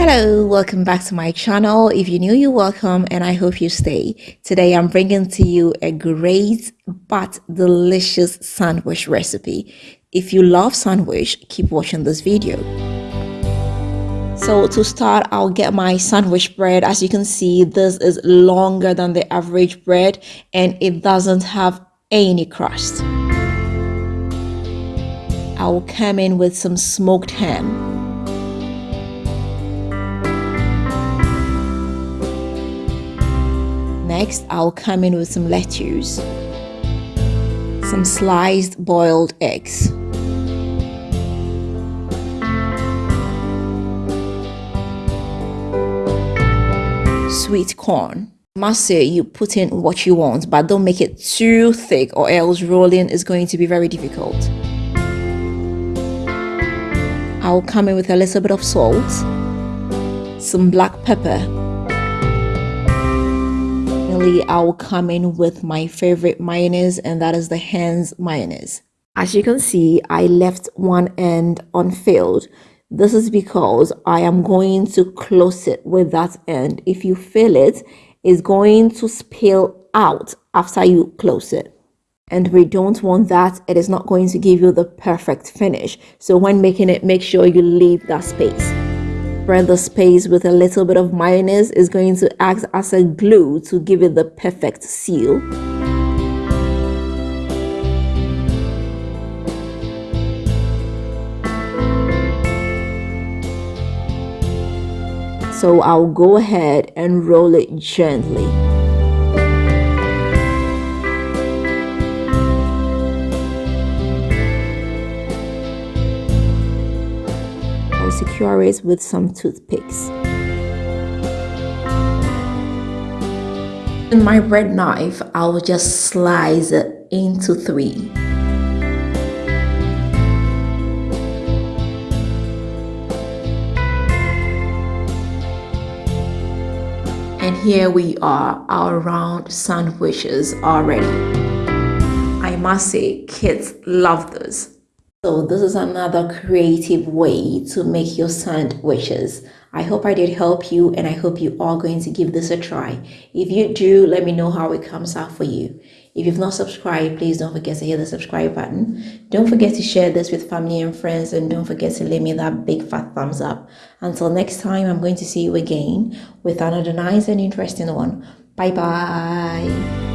Hello, welcome back to my channel. If you're new, you're welcome and I hope you stay. Today I'm bringing to you a great but delicious sandwich recipe. If you love sandwich, keep watching this video. So to start, I'll get my sandwich bread. As you can see, this is longer than the average bread and it doesn't have any crust. I'll come in with some smoked ham Next, I'll come in with some lettuce, some sliced boiled eggs, sweet corn. Must say you put in what you want, but don't make it too thick or else rolling is going to be very difficult. I'll come in with a little bit of salt, some black pepper, finally, I will come in with my favorite mayonnaise and that is the Heinz mayonnaise. As you can see, I left one end unfilled. This is because I am going to close it with that end. If you fill it, it's going to spill out after you close it and we don't want that it is not going to give you the perfect finish so when making it make sure you leave that space spread the space with a little bit of mayonnaise is going to act as a glue to give it the perfect seal. So I'll go ahead and roll it gently. Secure it with some toothpicks. In my bread knife, I'll just slice it into three. And here we are, our round sandwiches are ready. I must say, kids love this. So this is another creative way to make your sandwiches. I hope I did help you and I hope you are going to give this a try. If you do, let me know how it comes out for you. If you've not subscribed, please don't forget to hit the subscribe button. Don't forget to share this with family and friends and don't forget to leave me that big fat thumbs up. Until next time, I'm going to see you again with another nice and interesting one. Bye bye.